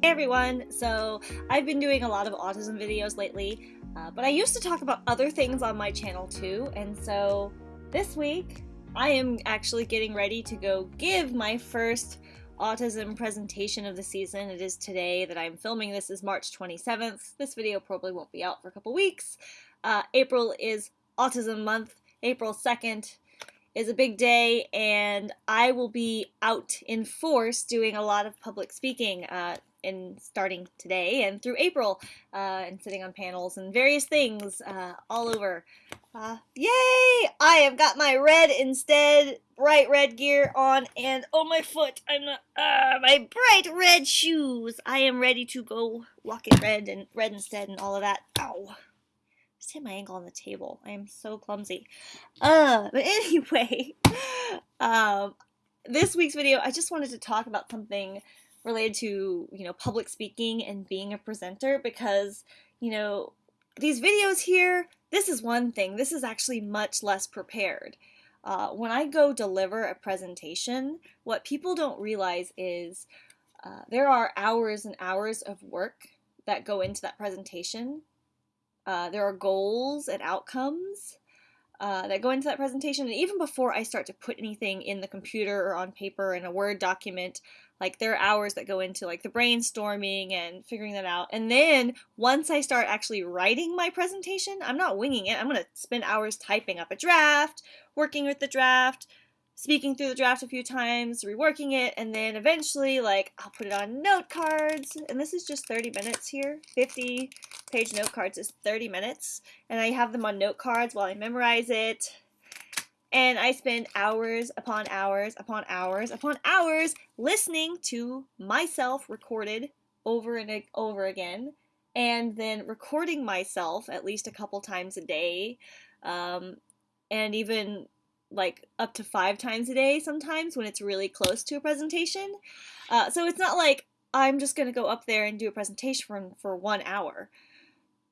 Hey everyone! So, I've been doing a lot of autism videos lately, uh, but I used to talk about other things on my channel too, and so this week I am actually getting ready to go give my first autism presentation of the season. It is today that I'm filming this is March 27th. This video probably won't be out for a couple weeks. Uh, April is Autism Month, April 2nd is a big day, and I will be out in force doing a lot of public speaking. Uh, in starting today and through April, uh, and sitting on panels and various things uh, all over. Uh, yay! I have got my red instead, bright red gear on, and oh my foot, I'm not, uh, my bright red shoes. I am ready to go walk in red and red instead and all of that. Ow! Just hit my ankle on the table. I am so clumsy. Uh, but anyway, um, this week's video, I just wanted to talk about something related to, you know, public speaking and being a presenter because, you know, these videos here, this is one thing. This is actually much less prepared. Uh, when I go deliver a presentation, what people don't realize is uh, there are hours and hours of work that go into that presentation uh, there are goals and outcomes uh, that go into that presentation. And even before I start to put anything in the computer or on paper in a Word document, like there are hours that go into like the brainstorming and figuring that out. And then once I start actually writing my presentation, I'm not winging it. I'm going to spend hours typing up a draft, working with the draft, speaking through the draft a few times, reworking it, and then eventually, like, I'll put it on note cards. And this is just 30 minutes here. 50 page note cards is 30 minutes. And I have them on note cards while I memorize it. And I spend hours upon hours upon hours upon hours listening to myself recorded over and over again. And then recording myself at least a couple times a day. Um, and even like up to five times a day sometimes when it's really close to a presentation. Uh, so it's not like I'm just going to go up there and do a presentation for, for one hour.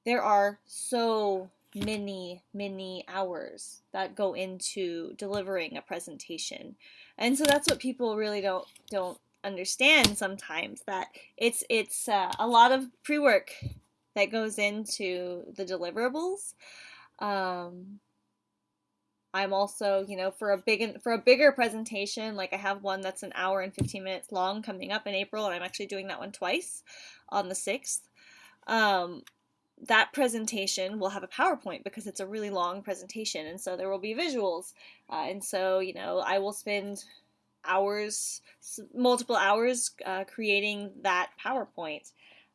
There are so many, many hours that go into delivering a presentation. And so that's what people really don't don't understand sometimes that it's it's uh, a lot of pre-work that goes into the deliverables. Um, I'm also, you know, for a big for a bigger presentation, like I have one that's an hour and 15 minutes long coming up in April, and I'm actually doing that one twice on the 6th. Um, that presentation will have a PowerPoint because it's a really long presentation, and so there will be visuals. Uh, and so, you know, I will spend hours, multiple hours, uh, creating that PowerPoint.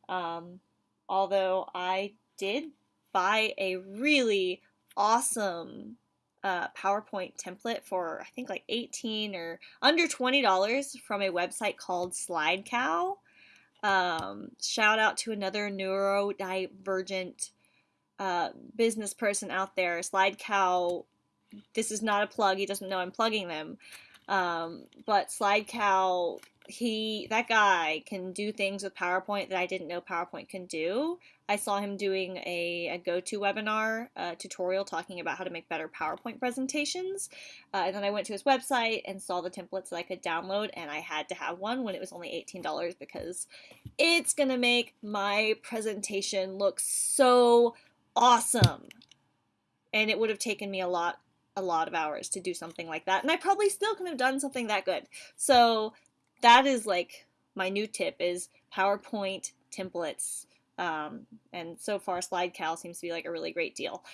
Um, although I did buy a really awesome uh, PowerPoint template for I think like 18 or under $20 from a website called SlideCow. Um, shout out to another neurodivergent uh, business person out there. SlideCow. this is not a plug, he doesn't know I'm plugging them. Um, but SlideCow he that guy can do things with PowerPoint that I didn't know PowerPoint can do. I saw him doing a, a GoToWebinar uh, tutorial talking about how to make better PowerPoint presentations. Uh, and then I went to his website and saw the templates that I could download, and I had to have one when it was only $18 because it's gonna make my presentation look so awesome. And it would have taken me a lot a lot of hours to do something like that. And I probably still could have done something that good. So that is like my new tip is PowerPoint templates. Um, and so far, SlideCow seems to be like a really great deal.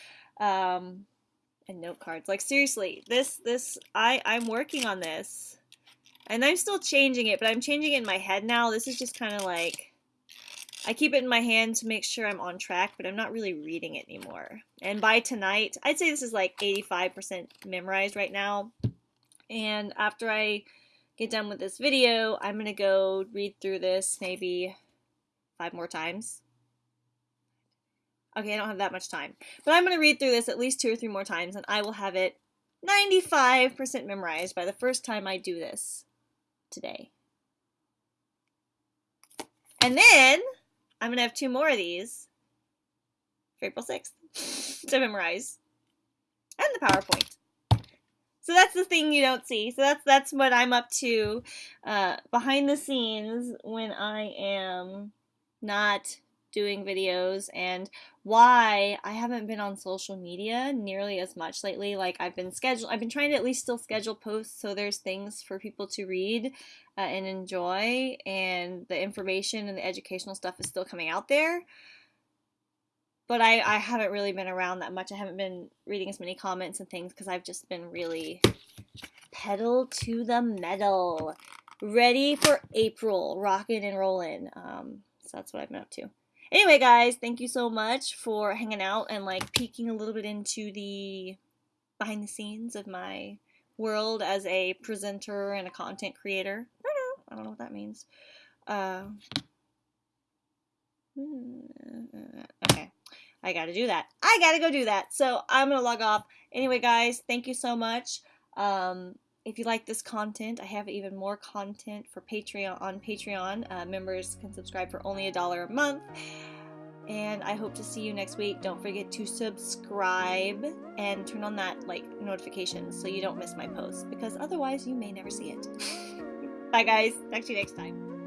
Um, and note cards. Like seriously, this this I I'm working on this, and I'm still changing it, but I'm changing it in my head now. This is just kind of like I keep it in my hand to make sure I'm on track, but I'm not really reading it anymore. And by tonight, I'd say this is like 85% memorized right now. And after I get done with this video, I'm going to go read through this maybe five more times. Okay, I don't have that much time. But I'm going to read through this at least two or three more times, and I will have it 95% memorized by the first time I do this today. And then I'm going to have two more of these for April 6th to memorize and the PowerPoint. So that's the thing you don't see. So that's that's what I'm up to uh, behind the scenes when I am not doing videos and why I haven't been on social media nearly as much lately. Like I've been scheduled, I've been trying to at least still schedule posts so there's things for people to read uh, and enjoy, and the information and the educational stuff is still coming out there. But I, I haven't really been around that much. I haven't been reading as many comments and things because I've just been really pedal to the metal. Ready for April, rocking and rolling. Um, so that's what I've been up to. Anyway, guys, thank you so much for hanging out and like peeking a little bit into the behind the scenes of my world as a presenter and a content creator. I don't know. I don't know what that means. Uh, okay. I gotta do that. I gotta go do that. So I'm gonna log off. Anyway, guys, thank you so much. Um, if you like this content, I have even more content for Patreon on Patreon. Uh, members can subscribe for only a dollar a month. And I hope to see you next week. Don't forget to subscribe and turn on that like notification so you don't miss my posts because otherwise you may never see it. Bye guys. Talk to you next time.